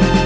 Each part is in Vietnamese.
Bye.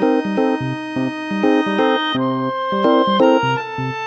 Thank you.